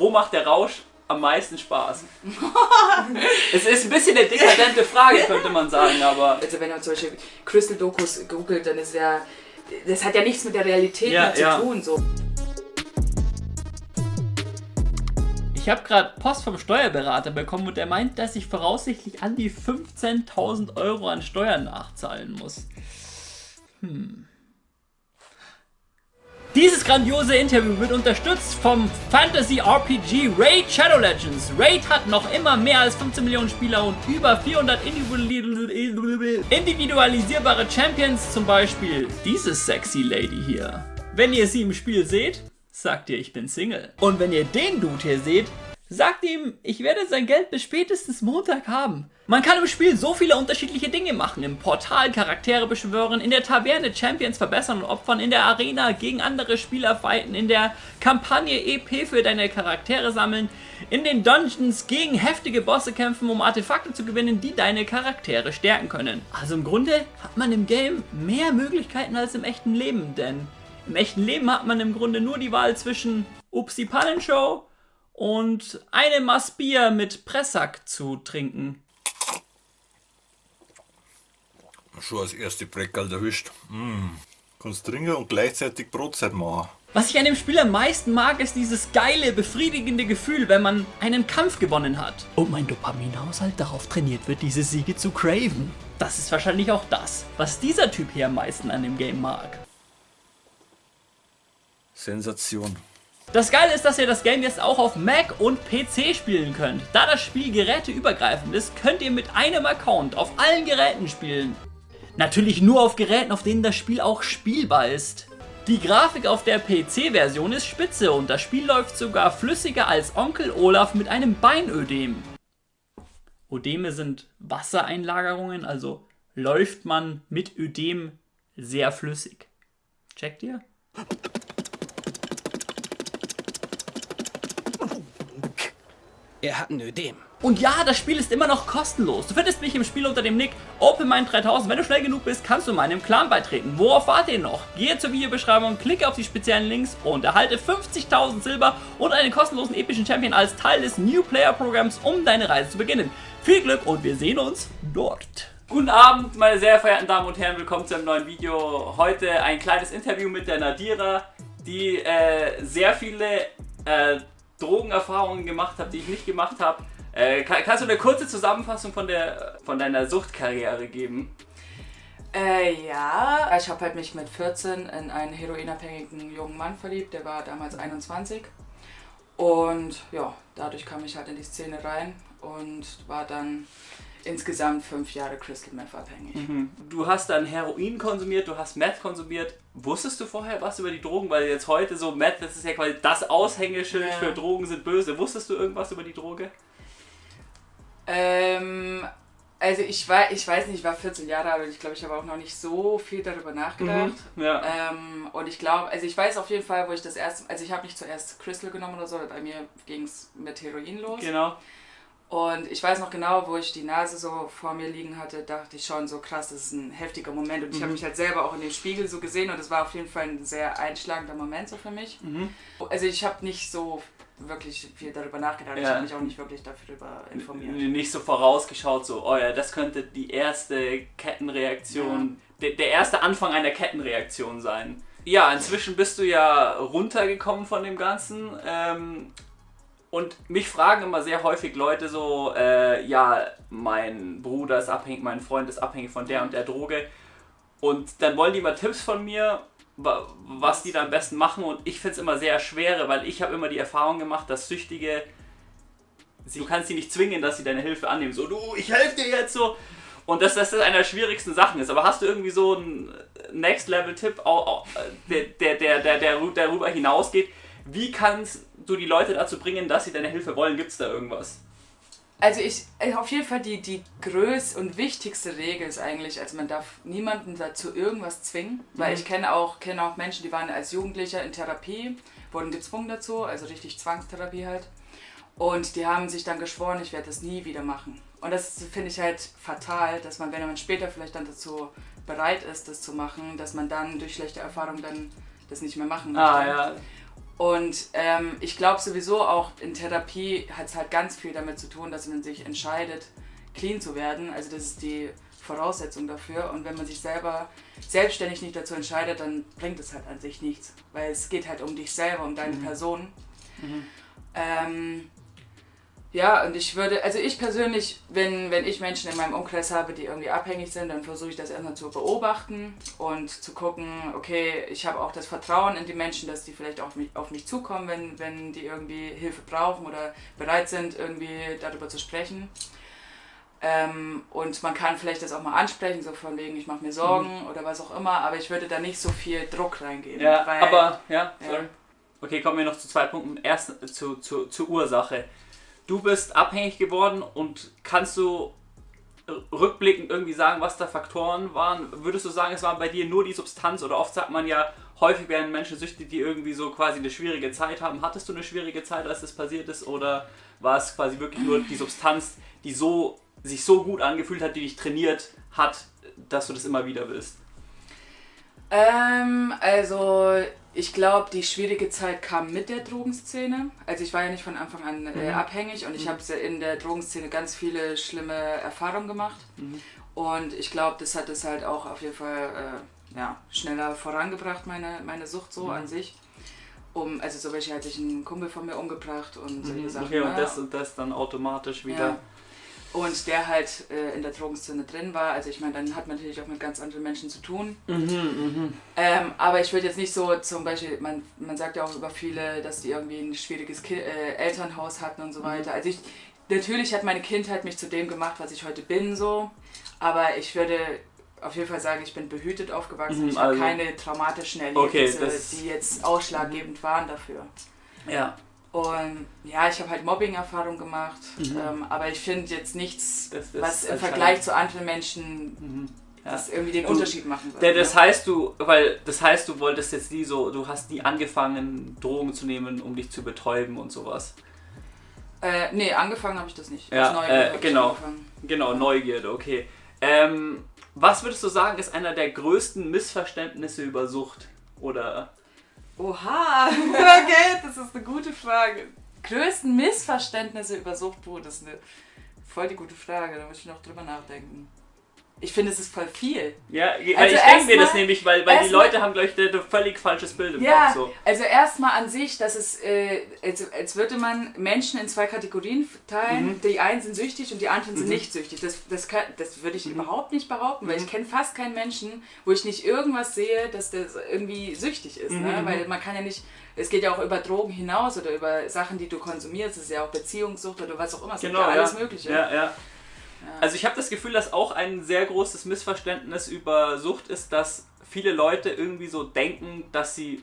wo macht der Rausch am meisten Spaß? es ist ein bisschen eine dekadente Frage, könnte man sagen, aber... Also wenn man solche Crystal-Dokus googelt, dann ist ja... Das hat ja nichts mit der Realität Ja, mehr zu ja. tun. So. Ich habe gerade Post vom Steuerberater bekommen und der meint, dass ich voraussichtlich an die 15.000 Euro an Steuern nachzahlen muss. Hm. Dieses grandiose Interview wird unterstützt vom Fantasy RPG Raid Shadow Legends. Raid hat noch immer mehr als 15 Millionen Spieler und über 400 individual- individualisierbare Champions, zum Beispiel diese sexy Lady hier. Wenn ihr sie im Spiel seht, sagt ihr, ich bin Single. Und wenn ihr den Dude hier seht, sagt ihm, ich werde sein Geld bis spätestens Montag haben. Man kann im Spiel so viele unterschiedliche Dinge machen. Im Portal Charaktere beschwören, in der Taverne Champions verbessern und opfern, in der Arena gegen andere Spieler fighten, in der Kampagne EP für deine Charaktere sammeln, in den Dungeons gegen heftige Bosse kämpfen, um Artefakte zu gewinnen, die deine Charaktere stärken können. Also im Grunde hat man im Game mehr Möglichkeiten als im echten Leben, denn im echten Leben hat man im Grunde nur die Wahl zwischen Upsi Pannenshow und eine Maß Bier mit Pressack zu trinken. Schon als erste Breckerl erwischt. Mm. Kannst trinken und gleichzeitig Brotzeit machen. Was ich an dem Spiel am meisten mag, ist dieses geile, befriedigende Gefühl, wenn man einen Kampf gewonnen hat. Und mein Dopaminhaushalt darauf trainiert wird, diese Siege zu craven. Das ist wahrscheinlich auch das, was dieser Typ hier am meisten an dem Game mag. Sensation. Das Geile ist, dass ihr das Game jetzt auch auf Mac und PC spielen könnt. Da das Spiel geräteübergreifend ist, könnt ihr mit einem Account auf allen Geräten spielen. Natürlich nur auf Geräten, auf denen das Spiel auch spielbar ist. Die Grafik auf der PC-Version ist spitze und das Spiel läuft sogar flüssiger als Onkel Olaf mit einem Beinödem. Ödeme sind Wassereinlagerungen, also läuft man mit Ödem sehr flüssig. Checkt ihr? Er hat ein Ödem. Und ja, das Spiel ist immer noch kostenlos. Du findest mich im Spiel unter dem Nick OpenMind3000. Wenn du schnell genug bist, kannst du meinem Clan beitreten. Worauf wartet ihr noch? Gehe zur Videobeschreibung, klicke auf die speziellen Links und erhalte 50.000 Silber und einen kostenlosen epischen Champion als Teil des New Player Programms, um deine Reise zu beginnen. Viel Glück und wir sehen uns dort. Guten Abend, meine sehr verehrten Damen und Herren. Willkommen zu einem neuen Video. Heute ein kleines Interview mit der Nadira, die äh, sehr viele äh, Drogenerfahrungen gemacht hat, die ich nicht gemacht habe. Äh, kann, kannst du eine kurze Zusammenfassung von, der, von deiner Suchtkarriere geben? Äh, ja, ich habe halt mich mit 14 in einen heroinabhängigen jungen Mann verliebt, der war damals 21. Und ja, dadurch kam ich halt in die Szene rein und war dann insgesamt fünf Jahre Crystal Meth abhängig. Du hast dann Heroin konsumiert, du hast Meth konsumiert. Wusstest du vorher was über die Drogen? Weil jetzt heute so Meth, das ist ja quasi das Aushängeschild Ja. für Drogen sind böse. Wusstest du irgendwas über die Droge? Ähm, also ich war, ich weiß nicht, ich war 14 Jahre alt und ich glaube, ich habe auch noch nicht so viel darüber nachgedacht. Ja. Ähm, und ich glaube, also ich weiß auf jeden Fall, wo ich das erste, also ich habe nicht zuerst Crystal genommen oder so, bei mir ging es mit Heroin los. Genau. Und ich weiß noch genau, wo ich die Nase so vor mir liegen hatte, dachte ich schon so krass, das ist ein heftiger Moment. Und ich habe mich halt selber auch in dem Spiegel so gesehen und es war auf jeden Fall ein sehr einschlagender Moment so für mich. Also ich habe nicht so wirklich viel darüber nachgedacht, ich Ja. habe mich auch nicht wirklich darüber informiert. Nicht so vorausgeschaut, so, oh ja, das könnte die erste Kettenreaktion, der, der erste Anfang einer Kettenreaktion sein. Ja, inzwischen bist du ja runtergekommen von dem Ganzen. Ähm, und mich fragen immer sehr häufig Leute so, äh, ja, mein Bruder ist abhängig, mein Freund ist abhängig von der und der Droge. Und dann wollen die mal Tipps von mir, wa- was die da am besten machen. Und ich finde es immer sehr schwer, weil ich habe immer die Erfahrung gemacht, dass Süchtige du kannst sie nicht zwingen, dass sie deine Hilfe annehmen. So, du, ich helfe dir jetzt so. Und dass das einer der schwierigsten Sachen ist. Aber hast du irgendwie so einen Next-Level-Tipp, au- der, der, der, der, der rü- darüber hinausgeht? Wie kannst du die Leute dazu bringen, dass sie deine Hilfe wollen? Gibt es da irgendwas? Also ich, auf jeden Fall die, die größte und wichtigste Regel ist eigentlich, also man darf niemanden dazu irgendwas zwingen, weil ich kenne auch, kenne auch Menschen, die waren als Jugendlicher in Therapie, wurden gezwungen dazu, also richtig Zwangstherapie halt. Und die haben sich dann geschworen, ich werde das nie wieder machen. Und das finde ich halt fatal, dass man, wenn man später vielleicht dann dazu bereit ist, das zu machen, dass man dann durch schlechte Erfahrungen dann das nicht mehr machen möchte. Ah, ja. Und ähm, ich glaube sowieso auch in Therapie hat es halt ganz viel damit zu tun, dass man sich entscheidet, clean zu werden. Also das ist die Voraussetzung dafür. Und wenn man sich selber selbstständig nicht dazu entscheidet, dann bringt es halt an sich nichts. Weil es geht halt um dich selber, um deine Person. Ähm, ja, und ich würde, also ich persönlich, wenn, wenn ich Menschen in meinem Umkreis habe, die irgendwie abhängig sind, dann versuche ich das erstmal zu beobachten und zu gucken, okay, ich habe auch das Vertrauen in die Menschen, dass die vielleicht auf mich, auf mich zukommen, wenn, wenn die irgendwie Hilfe brauchen oder bereit sind, irgendwie darüber zu sprechen. Ähm, und man kann vielleicht das auch mal ansprechen, so von wegen, ich mache mir Sorgen oder was auch immer, aber ich würde da nicht so viel Druck reingeben. Ja, weil, aber, ja, Ja. sorry. Okay, kommen wir noch zu zwei Punkten. Erst zu, zu, zur Ursache. Du bist abhängig geworden und kannst du rückblickend irgendwie sagen, was da Faktoren waren? Würdest du sagen, es war bei dir nur die Substanz oder oft sagt man ja, häufig werden Menschen süchtig, die irgendwie so quasi eine schwierige Zeit haben. Hattest du eine schwierige Zeit, als das passiert ist oder war es quasi wirklich nur die Substanz, die so sich so gut angefühlt hat, die dich trainiert hat, dass du das immer wieder willst? Ähm, also ich glaube, die schwierige Zeit kam mit der Drogenszene. Also ich war ja nicht von Anfang an äh, abhängig und ich habe in der Drogenszene ganz viele schlimme Erfahrungen gemacht. Und ich glaube, das hat es halt auch auf jeden Fall äh, ja, schneller vorangebracht, meine, meine Sucht so an sich. Um, also zum Beispiel hat sich ein Kumpel von mir umgebracht und solche Sachen. Okay, und das und das dann automatisch wieder. Ja. Und der halt äh, in der Drogenszene drin war. Also ich meine, dann hat man natürlich auch mit ganz anderen Menschen zu tun. Ähm, aber ich würde jetzt nicht so zum Beispiel, man, man sagt ja auch über viele, dass die irgendwie ein schwieriges Ki äh, Elternhaus hatten und so weiter. Also ich, natürlich hat meine Kindheit mich zu dem gemacht, was ich heute bin, so. Aber ich würde auf jeden Fall sagen, ich bin behütet aufgewachsen. Mhm, ich habe also- keine traumatischen Okay, Erlebnisse, das- die jetzt ausschlaggebend waren dafür. Ja. Und ja, ich habe halt Mobbing-Erfahrung gemacht, ähm, aber ich finde jetzt nichts, Mhm. Was im. Vergleich zu anderen Menschen Ja. das irgendwie den Du- Unterschied machen würde. Das ne? heißt du, weil das heißt du wolltest jetzt nie so, du hast nie angefangen Drogen zu nehmen, um dich zu betäuben und sowas. Äh, nee, angefangen habe ich das nicht. Ja, Aus Neugier äh, genau. Genau, Neugierde, okay. Ähm, was würdest du sagen, ist einer der größten Missverständnisse über Sucht? Oder Oha, okay, das ist eine gute Frage. Größten Missverständnisse über Suchtbrot, das ist eine voll die gute Frage, da muss ich noch drüber nachdenken. Ich finde, es ist voll viel. Ja, Also ich denke mir das nämlich, weil, weil die Leute haben, glaube ich, ein völlig falsches Bild im Ja, Kopf. So. also erstmal an sich, dass es, äh, als, als würde man Menschen in zwei Kategorien teilen. Mhm. Die einen sind süchtig und die anderen sind nicht süchtig. Das, das, kann, das würde ich Mhm. überhaupt nicht behaupten, weil ich kenne fast keinen Menschen, wo ich nicht irgendwas sehe, dass der irgendwie süchtig ist. Mhm, Ne? Weil man kann ja nicht, es geht ja auch über Drogen hinaus oder über Sachen, die du konsumierst. Es ist ja auch Beziehungssucht oder was auch immer. Es gibt Genau, ja alles ja. Mögliche. Ja, ja. Also ich habe das Gefühl, dass auch ein sehr großes Missverständnis über Sucht ist, dass viele Leute irgendwie so denken, dass sie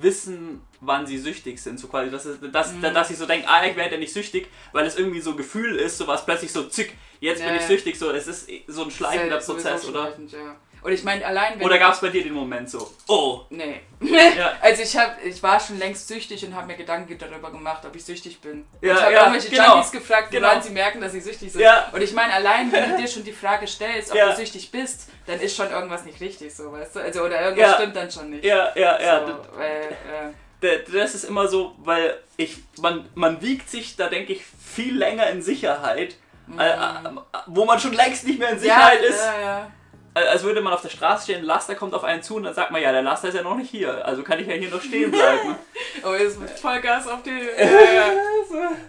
wissen, wann sie süchtig sind. So quasi, dass, dass, Mhm. dass sie so denken, ah, ich werde ja nicht süchtig, weil es irgendwie so ein Gefühl ist, so was plötzlich so, zick, jetzt Ja, bin ich süchtig, so, es ist so ein sowieso Prozess, oder? Ja. Und ich meine, allein wenn Oder gab es bei dir den Moment so, oh, Nee. ja, Also ich hab, ich war schon längst süchtig und habe mir Gedanken darüber gemacht, ob ich süchtig bin. Ja, ich habe ja, irgendwelche genau. Junkies gefragt, Genau. woran sie merken, dass sie süchtig sind. Ja. Und ich meine, allein wenn du dir schon die Frage stellst, ob Ja. du süchtig bist, dann ist schon irgendwas nicht richtig, so weißt du? Also oder irgendwas stimmt dann schon nicht. ja, ja, ja, so, weil, äh, das ist immer so, weil ich, man, man wiegt sich da, denke ich, viel länger in Sicherheit, äh, äh, wo man schon längst nicht mehr in Sicherheit ja, ist, Ja, ja. Als würde man auf der Straße stehen, ein Laster kommt auf einen zu und dann sagt man, ja, der Laster ist ja noch nicht hier, also kann ich ja hier noch stehen bleiben. Oh, jetzt mit Vollgas auf die.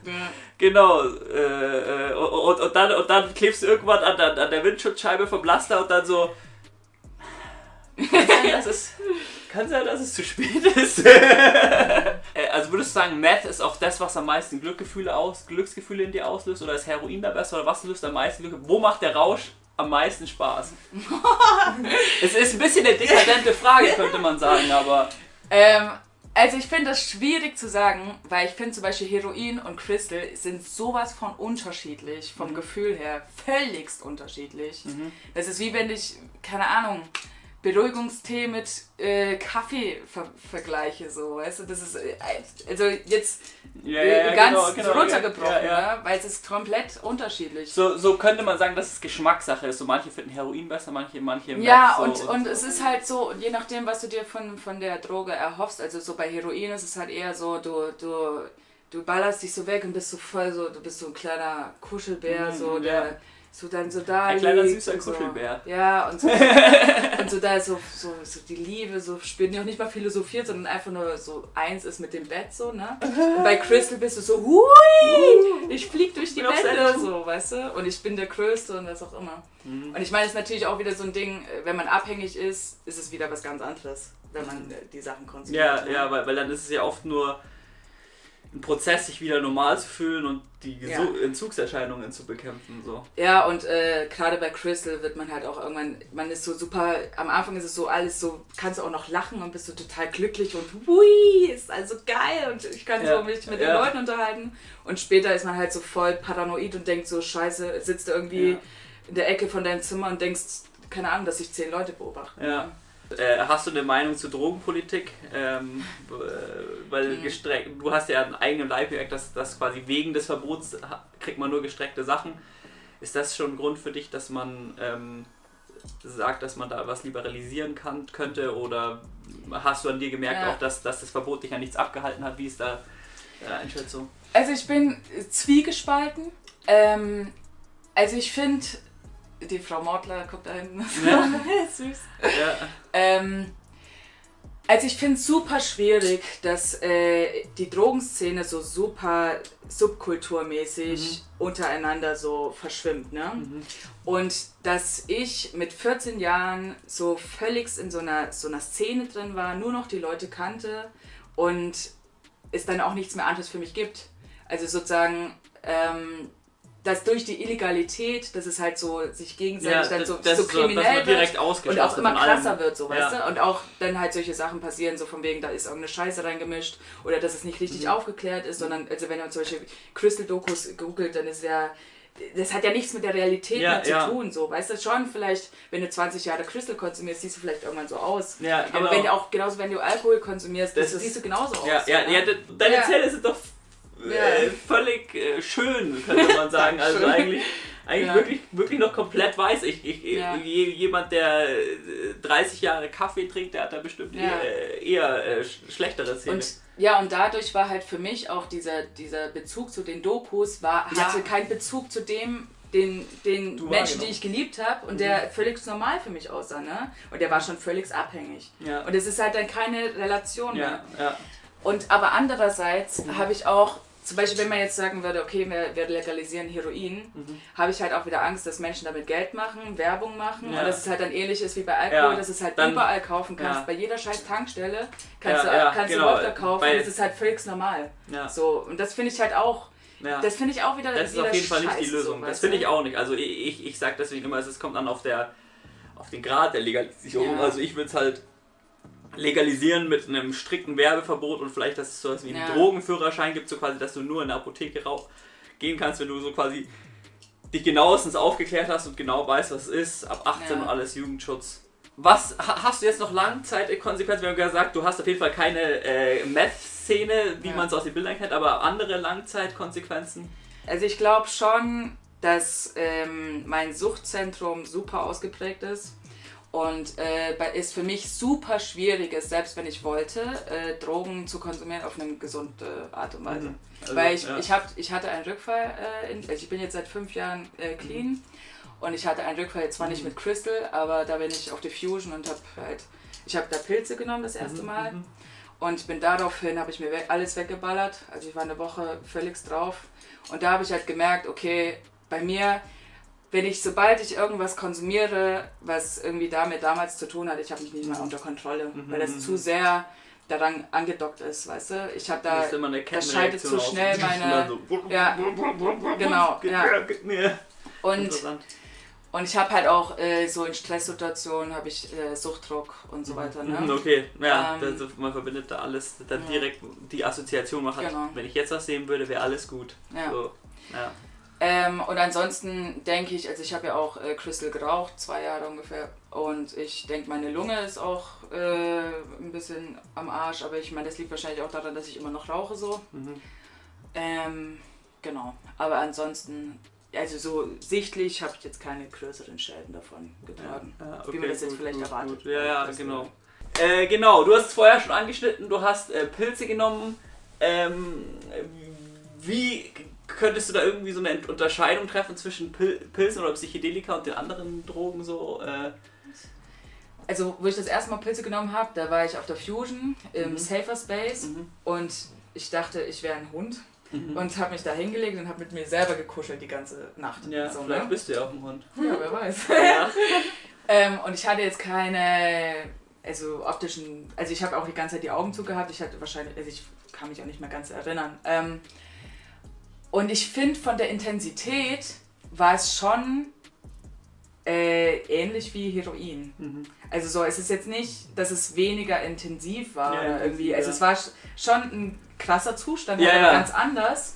Ja, genau, äh, äh, und, und, dann, und dann klebst du irgendwann an, der- an der Windschutzscheibe vom Laster und dann so, kann sein, dass es, kann sein, dass es zu spät ist. Äh, also würdest du sagen, Meth ist auch das, was am meisten Glückgefühle aus, Glücksgefühle in dir auslöst? Oder ist Heroin da besser? Oder was löst am meisten Glück? Wo macht der Rausch am meisten Spaß? es ist ein bisschen eine dekadente Frage, könnte man sagen, aber... Ähm, also ich finde das schwierig zu sagen, weil ich finde zum Beispiel Heroin und Crystal sind sowas von unterschiedlich, vom Gefühl her, völligst unterschiedlich. Das ist wie wenn ich, keine Ahnung, Beruhigungstee mit äh, Kaffee ver vergleiche, so, weißt du, das ist, äh, also jetzt Ja, äh, ja, ganz genau, genau, runtergebrochen, ja, ja. Ne? weil es ist komplett unterschiedlich. So, so könnte man sagen, dass es Geschmackssache ist. So manche finden Heroin besser, manche, manche Ja, so, und, und es ist halt so, je nachdem, was du dir von, von der Droge erhoffst, also so bei Heroin ist es halt eher so, du, du, du ballerst dich so weg und bist so voll so, du bist so ein kleiner Kuschelbär, Mhm, so, ja. der so dann so da Ein kleiner, süßer so. Kuschelbär. Ja, und so, und so da ist so, so, so die Liebe, so spürt nicht auch nicht mal philosophiert, sondern einfach nur so eins ist mit dem Bett so, ne? Und bei Crystal bist du so, hui, ich flieg durch die Wände, so, weißt du? Und ich bin der Größte und was auch immer. Mhm. Und ich meine, es ist natürlich auch wieder so ein Ding, äh, wenn man abhängig ist, ist es wieder was ganz anderes, wenn man äh, die Sachen konsumiert. Ja, ne? ja, weil, weil dann ist es ja oft nur ein Prozess, sich wieder normal zu fühlen und die Ja. Gesu- Entzugserscheinungen zu bekämpfen. So. Ja, und äh, gerade bei Crystal wird man halt auch irgendwann, man ist so super, am Anfang ist es so alles so, kannst du auch noch lachen und bist so total glücklich und hui, ist also geil und ich kann Ja, so mich mit den ja. Leuten unterhalten. Und später ist man halt so voll paranoid und denkt so, scheiße, sitzt du irgendwie Ja. in der Ecke von deinem Zimmer und denkst, keine Ahnung, dass sich zehn Leute beobachten. Ja. Äh, hast du eine Meinung zu Drogenpolitik? Ähm, äh, weil Mhm. gestreckt, du hast ja einen eigenen Leib gemerkt, dass, dass quasi wegen des Verbots kriegt man nur gestreckte Sachen. Ist das schon ein Grund für dich, dass man ähm, sagt, dass man da was liberalisieren kann, könnte? Oder hast du an dir gemerkt Ja. auch, dass, dass das Verbot dich an nichts abgehalten hat? Wie ist da deine Einschätzung? Also ich bin zwiegespalten. Ähm, also ich finde, die Frau Mortler guckt da hinten. Ja. Süß. Ja. Ähm, also ich finde es super schwierig, dass äh, die Drogenszene so super subkulturmäßig untereinander so verschwimmt. Ne? Und dass ich mit 14 Jahren so völlig in so einer, so einer Szene drin war, nur noch die Leute kannte und es dann auch nichts mehr anderes für mich gibt. Also sozusagen, ähm, dass durch die Illegalität, dass es halt so sich gegenseitig dann das- so, das so ist so, kriminell direkt wird und auch immer allem. krasser wird, so, weißt Ja. du? Und auch dann halt solche Sachen passieren, so von wegen, da ist irgendeine Scheiße reingemischt oder dass es nicht richtig Mhm. aufgeklärt ist, sondern also wenn man solche Crystal-Dokus googelt, dann ist ja das hat ja nichts mit der Realität Ja, mehr zu ja. tun, so, weißt du schon, vielleicht, wenn du 20 Jahre Crystal konsumierst, siehst du vielleicht irgendwann so aus. Ja, Aber genau. wenn du auch, genauso wenn du Alkohol konsumierst, Das ist- siehst du genauso aus. Ja, ja, ja, de- deine Ja. Zähne sind doch äh, völlig äh, schön, könnte man sagen. Also eigentlich, eigentlich Ja. wirklich, wirklich noch komplett weiß. Ich, ich, Ja. je, jemand, der äh, 30 Jahre Kaffee trinkt, der hat da bestimmt Ja. eher, eher äh, sch- schlechtere. Und ja, und dadurch war halt für mich auch dieser, dieser Bezug zu den Dokus, war, hatte keinen Bezug zu dem, den, den Du Menschen, wahrgenommen. die ich geliebt habe und der völlig normal für mich aussah, ne? Und der war schon völlig abhängig. ja. Und es ist halt dann keine Relation mehr. ja, ja. Und aber andererseits Mhm. habe ich auch, zum Beispiel, wenn man jetzt sagen würde, okay, wir, wir legalisieren Heroin, Mhm. habe ich halt auch wieder Angst, dass Menschen damit Geld machen, Werbung machen Ja. und dass es halt dann ähnlich ist wie bei Alkohol, Ja, dass es halt dann- überall kaufen kannst. ja. Bei jeder scheiß Tankstelle kannst du, kannst genau. du Wodka kaufen Bei- und es ist halt völlig normal. ja. So, und das finde ich halt auch, das finde ich auch wieder Das ist auf jeden Fall nicht die Lösung. So, das finde ich auch nicht. Also ich, ich, ich sage deswegen immer, es kommt dann auf der auf den Grad der Legalisierung. Also ich würde es halt legalisieren mit einem strikten Werbeverbot und vielleicht, dass es sowas wie einen Ja. Drogenführerschein gibt, so quasi, dass du nur in der Apotheke rauch gehen kannst, wenn du so quasi dich genauestens aufgeklärt hast und genau weißt, was es ist, ab 18 Ja. und alles Jugendschutz. Was ha- hast du jetzt noch Langzeitkonsequenzen? Wir haben gesagt, du hast auf jeden Fall keine äh, Meth-Szene, wie Ja. man es aus den Bildern kennt, aber andere Langzeitkonsequenzen? Also ich glaube schon, dass ähm, mein Suchtzentrum super ausgeprägt ist und äh, es für mich super schwierig ist, selbst wenn ich wollte, äh, Drogen zu konsumieren auf eine gesunde Art und Weise. Mhm. Also, Weil ich, ja. ich, hab, ich hatte einen Rückfall, äh, in, also ich bin jetzt seit fünf Jahren äh, clean und ich hatte einen Rückfall, zwar Mhm. nicht mit Crystal, aber da bin ich auf die Fusion und habe halt, ich habe da Pilze genommen das erste Mhm, Mal mhm. und bin daraufhin, habe ich mir we alles weggeballert, also ich war eine Woche völlig drauf und da habe ich halt gemerkt, okay, bei mir, wenn ich, sobald ich irgendwas konsumiere, was irgendwie damit damals zu tun hat, ich habe mich nicht mehr unter Kontrolle, Mhm, weil das mhm. zu sehr daran angedockt ist, weißt du? Ich habe da, Das immer eine das schaltet zu schnell meine, so- ja, genau, ja. Und, und ich habe halt auch äh, so in Stresssituationen habe ich äh, Suchtdruck und so weiter, Mhm, ne? Okay, ja, Ähm, das, man verbindet da alles, dann ja. direkt die Assoziation man hat. Genau. Wenn ich jetzt was sehen würde, wäre alles gut. Ja. So, ja. Ähm, und ansonsten denke ich, also ich habe ja auch äh, Crystal geraucht, zwei Jahre ungefähr. Und ich denke, meine Lunge ist auch äh, ein bisschen am Arsch. Aber ich meine, das liegt wahrscheinlich auch daran, dass ich immer noch rauche so. Ähm, genau. Aber ansonsten, also so sichtlich habe ich jetzt keine größeren Schäden davon getragen. Ja, wie man das jetzt gut, vielleicht gut, erwartet. gut. Ja, ja, Deswegen. genau. Äh, genau, du hast es vorher schon angeschnitten, du hast äh, Pilze genommen. Ähm, wie könntest du da irgendwie so eine Unterscheidung treffen zwischen Pil Pilzen oder Psychedelika und den anderen Drogen so? Äh, Also, wo ich das erste Mal Pilze genommen habe, da war ich auf der Fusion im Mhm. Safer Space Mhm. und ich dachte, ich wäre ein Hund und habe mich da hingelegt und habe mit mir selber gekuschelt die ganze Nacht. ja, so, vielleicht ne? bist du ja auch ein Hund. ja, wer weiß. Ja. ähm, und ich hatte jetzt keine, also optischen, also ich habe auch die ganze Zeit die Augen zugehabt. Ich hatte wahrscheinlich, also ich kann mich auch nicht mehr ganz erinnern. Ähm, und ich finde, von der Intensität war es schon äh, ähnlich wie Heroin. Mhm. Also so, es ist jetzt nicht, dass es weniger intensiv war Ja, oder irgendwie. intensiv, Also ja. es war sch- schon ein krasser Zustand, Ja, aber ja. ganz anders.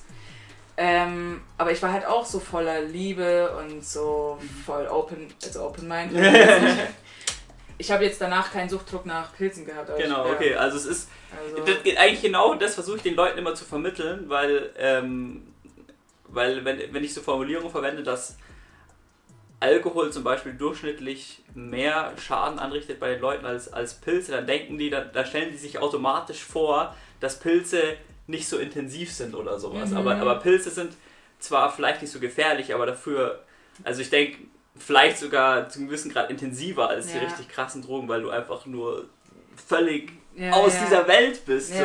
Ähm, aber ich war halt auch so voller Liebe und so voll open, also open mind. ich habe jetzt danach keinen Suchtdruck nach Pilzen gehabt. Genau, ich, ja, okay. Also es ist Also, das eigentlich genau das versuche ich den Leuten immer zu vermitteln, weil, ähm, weil wenn, wenn ich so Formulierungen verwende, dass Alkohol zum Beispiel durchschnittlich mehr Schaden anrichtet bei den Leuten als, als Pilze, dann denken die, da, da stellen die sich automatisch vor, dass Pilze nicht so intensiv sind oder sowas. Mhm. Aber, aber Pilze sind zwar vielleicht nicht so gefährlich, aber dafür, also ich denke, vielleicht sogar zu einem gewissen Grad intensiver als die Ja. richtig krassen Drogen, weil du einfach nur völlig ja, aus ja. dieser Welt bist. so.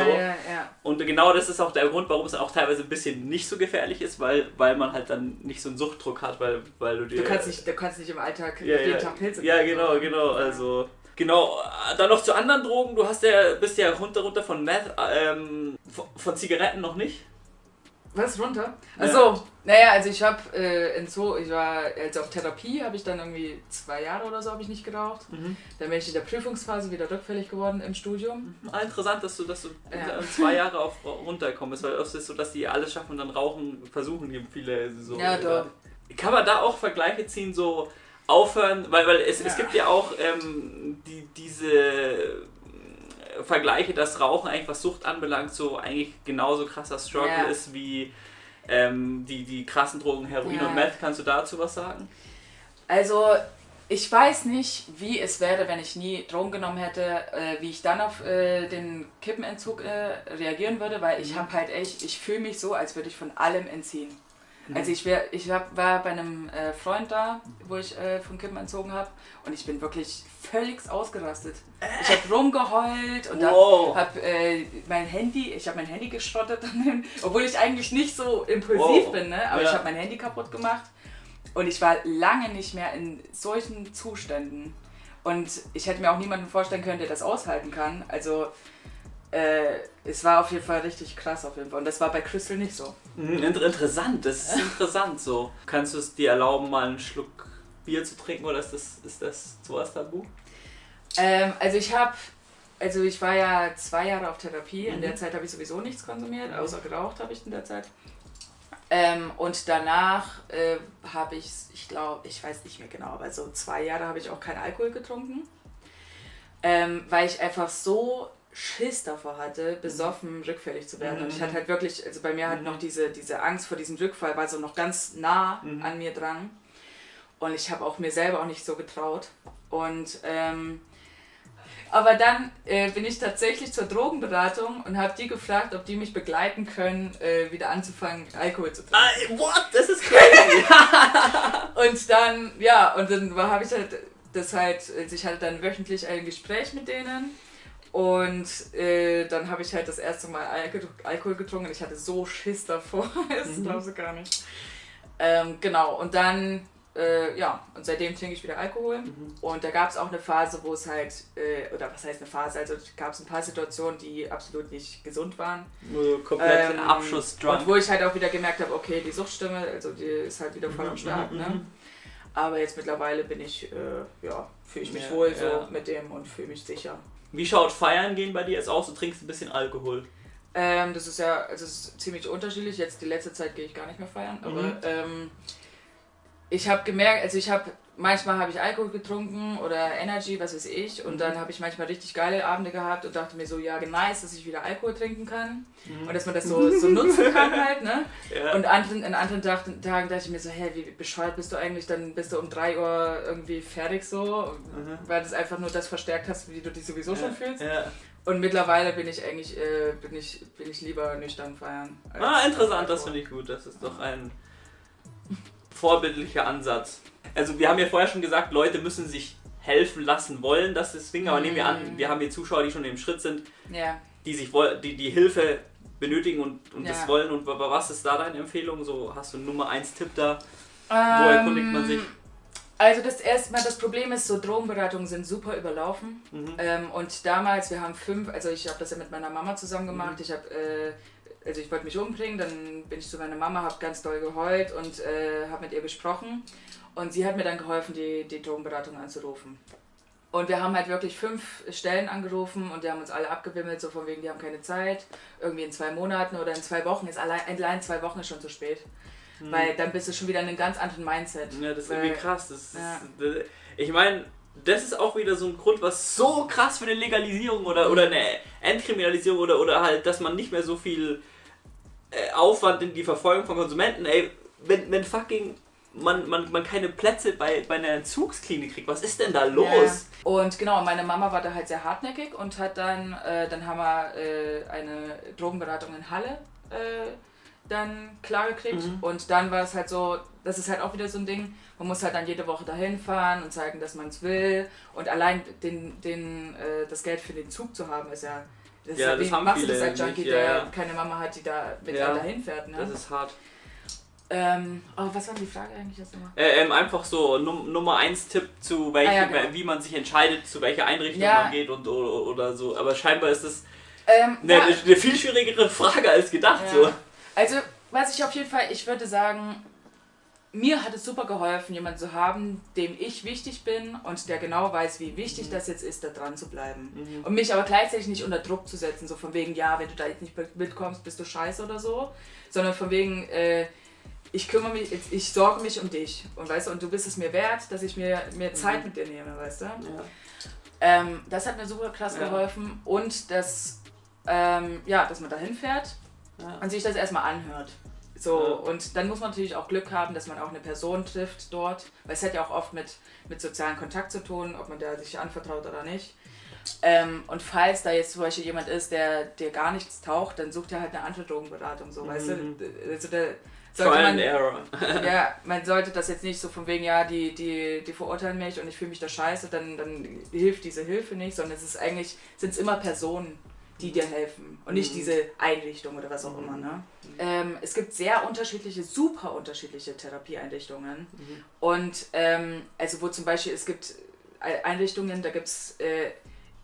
Und genau das ist auch der Grund, warum es auch teilweise ein bisschen nicht so gefährlich ist, weil, weil man halt dann nicht so einen Suchtdruck hat, weil, weil du dir. Du kannst nicht, du kannst nicht im Alltag jeden Tag Pilze Ja, genau, so. genau. Also. Genau, dann noch zu anderen Drogen. Du hast ja, bist ja runter, runter von Meth, ähm, von Zigaretten noch nicht. Was runter? Ja. Achso, naja, also ich habe äh, entzo ich war also auf Therapie, habe ich dann irgendwie zwei Jahre oder so habe ich nicht geraucht. Mhm. Dann bin ich in der Prüfungsphase wieder rückfällig geworden im Studium. Ah, interessant, dass du, dass du Ja. zwei Jahre auf runtergekommen bist, weil oft ist es so, dass die alles schaffen und dann rauchen, versuchen hier viele so. Ja, doch. Kann man da auch Vergleiche ziehen, so aufhören, weil, weil es, es Ja. gibt ja auch ähm, die, diese Vergleiche, dass Rauchen eigentlich was Sucht anbelangt, so eigentlich genauso krasser Struggle Ja. ist wie ähm, die, die krassen Drogen Heroin Ja. und Meth. Kannst du dazu was sagen? Also ich weiß nicht, wie es wäre, wenn ich nie Drogen genommen hätte, äh, wie ich dann auf äh, den Kippenentzug äh, reagieren würde, weil ich habe halt echt, ich fühle mich so, als würde ich von allem entziehen. Also ich, wär, ich hab, war bei einem äh, Freund da, wo ich äh, von Kippen entzogen habe und ich bin wirklich völlig ausgerastet. Ich habe rumgeheult und Wow. habe äh, mein Handy, ich habe mein Handy geschrottet, obwohl ich eigentlich nicht so impulsiv Wow. bin, ne? aber Ja. ich habe mein Handy kaputt gemacht und ich war lange nicht mehr in solchen Zuständen. Und ich hätte mir auch niemanden vorstellen können, der das aushalten kann. Also äh, es war auf jeden Fall richtig krass auf jeden Fall. Und das war bei Crystal nicht so. Mhm, inter interessant, das ist interessant so. Kannst du es dir erlauben, mal einen Schluck Bier zu trinken oder ist das, ist das sowas tabu? Ähm, also ich habe, also ich war ja zwei Jahre auf Therapie. In Mhm. der Zeit habe ich sowieso nichts konsumiert, außer geraucht habe ich in der Zeit. Ähm, und danach äh, habe ich, ich glaube, ich weiß nicht mehr genau, aber so zwei Jahre habe ich auch keinen Alkohol getrunken, ähm, weil ich einfach so Schiss davor hatte, besoffen rückfällig zu werden. Und ich hatte halt wirklich, also bei mir hat noch diese, diese Angst vor diesem Rückfall, war so noch ganz nah Mhm. an mir dran. Und ich habe auch mir selber auch nicht so getraut. Und ähm, aber dann äh, bin ich tatsächlich zur Drogenberatung und habe die gefragt, ob die mich begleiten können, äh, wieder anzufangen, Alkohol zu trinken. Ah, what? Das ist crazy! Und dann, ja, und dann habe ich halt das halt, also ich hatte dann wöchentlich ein Gespräch mit denen. Und äh, dann habe ich halt das erste Mal Alko Alkohol getrunken. Ich hatte so Schiss davor, das glaubst du gar nicht. Ähm, genau, und dann, äh, ja, und seitdem trinke ich wieder Alkohol. Und da gab es auch eine Phase, wo es halt, äh, oder was heißt eine Phase, also gab es ein paar Situationen, die absolut nicht gesund waren. Nur komplett Ähm, Abschuss Und drunk. wo ich halt auch wieder gemerkt habe, okay, die Suchtstimme, also die ist halt wieder voll am Start, mhm, ne? mhm. Aber jetzt mittlerweile bin ich, äh, ja, fühle ich mich Ja, wohl so ja. mit dem und fühle mich sicher. Wie schaut Feiern gehen bei dir jetzt aus? Du trinkst ein bisschen Alkohol. Ähm, das ist ja, also es ist ziemlich unterschiedlich. Jetzt die letzte Zeit gehe ich gar nicht mehr feiern, aber Mhm. ähm, ich habe gemerkt, also ich habe manchmal habe ich Alkohol getrunken oder Energy, was weiß ich, und Mhm. dann habe ich manchmal richtig geile Abende gehabt und dachte mir so, ja, nice, dass ich wieder Alkohol trinken kann und dass man das so, so nutzen kann halt, ne? Mhm. Ja. Und anderen, in anderen Tagen, dachte ich mir so, hä, wie bescheuert bist du eigentlich? Dann bist du um 3 Uhr irgendwie fertig so, weil das einfach nur das verstärkt hast, wie du dich sowieso schon fühlst. Ja. Und mittlerweile bin ich eigentlich, äh, bin ich, bin ich lieber nüchtern feiern. Ah, interessant, das finde ich gut. Das ist doch ein vorbildlicher Ansatz. Also wir haben ja vorher schon gesagt, Leute müssen sich helfen lassen wollen, dass das Swing, aber nehmen wir an, wir haben hier Zuschauer, die schon im Schritt sind, Ja. die sich die, die Hilfe benötigen und, und das Ja. wollen. Und wa- was ist da deine Empfehlung? So hast du einen Nummer 1 Tipp da? Wo erkundigt man sich? Also das erstmal, das Problem ist, so Drogenberatungen sind super überlaufen. Mhm. Ähm, und damals, wir haben fünf, also ich habe das ja mit meiner Mama zusammen Mhm. gemacht. Ich habe, äh, also ich wollte mich umbringen, dann bin ich zu meiner Mama, habe ganz doll geheult und äh, habe mit ihr gesprochen. Und sie hat mir dann geholfen, die, die Drogenberatung anzurufen. Und wir haben halt wirklich fünf Stellen angerufen und die haben uns alle abgewimmelt, so von wegen, die haben keine Zeit. Irgendwie in zwei Monaten oder in zwei Wochen ist allein, allein zwei Wochen ist schon zu spät. Weil dann bist du schon wieder in einem ganz anderen Mindset. Ja, das ist Weil- irgendwie krass. Das Ja. das, ich meine, das ist auch wieder so ein Grund, was so krass für eine Legalisierung oder, oder eine Entkriminalisierung oder, oder halt, dass man nicht mehr so viel äh, Aufwand in die Verfolgung von Konsumenten, ey, wenn, wenn fucking man, man, man keine Plätze bei, bei einer Entzugsklinik kriegt, was ist denn da los? Ja. Und genau, meine Mama war da halt sehr hartnäckig und hat dann, äh, dann haben wir äh, eine Drogenberatung in Halle äh, dann klar gekriegt. Mhm. Und dann war es halt so, das ist halt auch wieder so ein Ding, man muss halt dann jede Woche dahin fahren und zeigen, dass man es will. Und allein den, den, äh, das Geld für den Zug zu haben, ist ja. Das ist Ja, ja, das haben machst du das viele als Junkie, nicht, der ja, ja. keine Mama hat, die da mit Ja. einem dahin fährt. Ne? Das ist hart. Ähm, oh, was war die Frage eigentlich jetzt nochmal? Äh, ähm, einfach so Num Nummer 1 Tipp zu welchem, Ah, ja, genau. wie man sich entscheidet, zu welcher Einrichtung Ja. man geht und oder, oder so. Aber scheinbar ist das Ähm, eine, ja. eine viel schwierigere Frage als gedacht. Ja. So. Also, was ich auf jeden Fall, ich würde sagen, mir hat es super geholfen, jemanden zu haben, dem ich wichtig bin und der genau weiß, wie wichtig das jetzt ist, da dran zu bleiben. Und mich aber gleichzeitig nicht unter Druck zu setzen, so von wegen, ja, wenn du da jetzt nicht mitkommst, bist du scheiße oder so, sondern von wegen, äh, ich kümmere mich, ich sorge mich um dich und weißt du, und du bist es mir wert, dass ich mir, mir Zeit mit dir nehme, weißt du? Ähm, das hat mir super krass Ja. geholfen und das, ähm, ja, dass man da hinfährt Ja. und sich das erstmal anhört. So, Ja. und dann muss man natürlich auch Glück haben, dass man auch eine Person trifft dort, weil es hat ja auch oft mit, mit sozialen Kontakt zu tun, ob man da sich anvertraut oder nicht. Ähm, und falls da jetzt zum Beispiel jemand ist, der dir gar nichts taucht, dann sucht er halt eine andere Drogenberatung, so, weißt Mhm. du? Also da sollte man, Error. ja, man sollte das jetzt nicht so von wegen, ja, die, die, die verurteilen mich und ich fühle mich da scheiße, dann, dann hilft diese Hilfe nicht, sondern es ist eigentlich, sind es immer Personen, die dir helfen und nicht Mhm. diese Einrichtung oder was auch immer. Ne? Ähm, es gibt sehr unterschiedliche, super unterschiedliche Therapieeinrichtungen Mhm. und ähm, also wo zum Beispiel, es gibt Ei- Einrichtungen, da gibt es äh,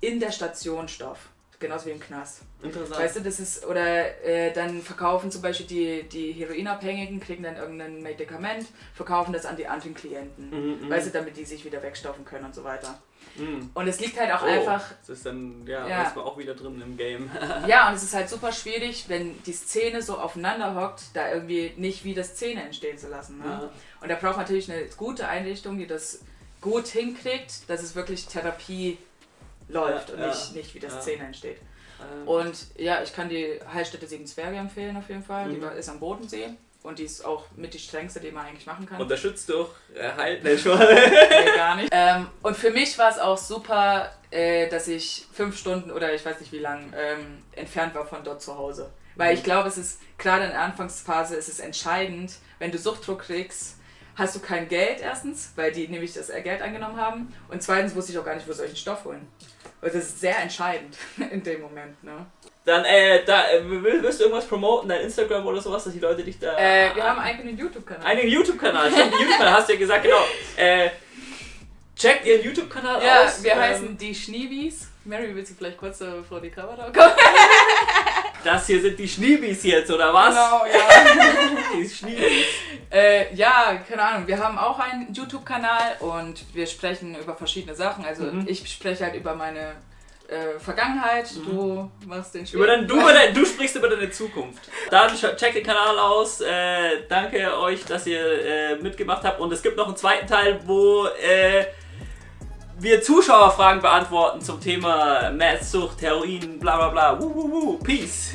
in der Station Stoff, genauso wie im Knast. Interessant. Weißt du, das ist, oder äh, dann verkaufen zum Beispiel die, die Heroinabhängigen, kriegen dann irgendein Medikament, verkaufen das an die anderen Klienten. Mhm, mhm. Weißt du, damit die sich wieder wegstoffen können und so weiter. Mhm. Und es liegt halt auch Oh, einfach, Das ist dann, ja, Ja. ist man auch wieder drin im Game. ja, und es ist halt super schwierig, wenn die Szene so aufeinander hockt, da irgendwie nicht wieder Szene entstehen zu lassen. Ne? Ja. Und da braucht man natürlich eine gute Einrichtung, die das gut hinkriegt, dass es wirklich Therapie läuft Ja, und nicht, nicht wieder ja. Szene entsteht. Ähm, Und ja, ich kann die Heilstätte Sieben Zwerge empfehlen auf jeden Fall. Die Mhm. war- ist am Bodensee und die ist auch mit die strengste, die man eigentlich machen kann. Unterstützt durch äh, Halt, ne, schon. nee, gar nicht. Ähm, und für mich war es auch super, äh, dass ich fünf Stunden oder ich weiß nicht wie lang ähm, entfernt war von dort zu Hause. Weil Mhm. ich glaube, es ist gerade in der Anfangsphase ist es entscheidend, wenn du Suchtdruck kriegst, hast du kein Geld erstens, weil die nämlich das Geld angenommen haben. Und zweitens wusste ich auch gar nicht, wo soll ich den Stoff holen. Und das ist sehr entscheidend in dem Moment. Ne? Dann, äh, da, äh, will- willst du irgendwas promoten, dein Instagram oder sowas, dass die Leute dich da. Äh, wir haben einen eigenen YouTube-Kanal. einen YouTube-Kanal. Stimmt, YouTube-Kanal hast du ja gesagt, genau. Äh, checkt ihren YouTube-Kanal Ja, aus. wir ähm, heißen die Schneebies. Mary, willst du vielleicht kurz äh, vor die Kamera kommen? Das hier sind die Schniebis jetzt, oder was? Genau, ja. Die Schniebis. äh, ja, keine Ahnung. Wir haben auch einen YouTube-Kanal und wir sprechen über verschiedene Sachen. Also Mhm. ich spreche halt über meine äh, Vergangenheit, du machst den Spiel. Über dein, du, über dein, du sprichst über deine Zukunft. Dann checkt den Kanal aus. Äh, danke euch, dass ihr äh, mitgemacht habt. Und es gibt noch einen zweiten Teil, wo äh, wir Zuschauerfragen beantworten zum Thema Messsucht, Heroin, bla bla bla. Wuh, wuh, wuh. Peace.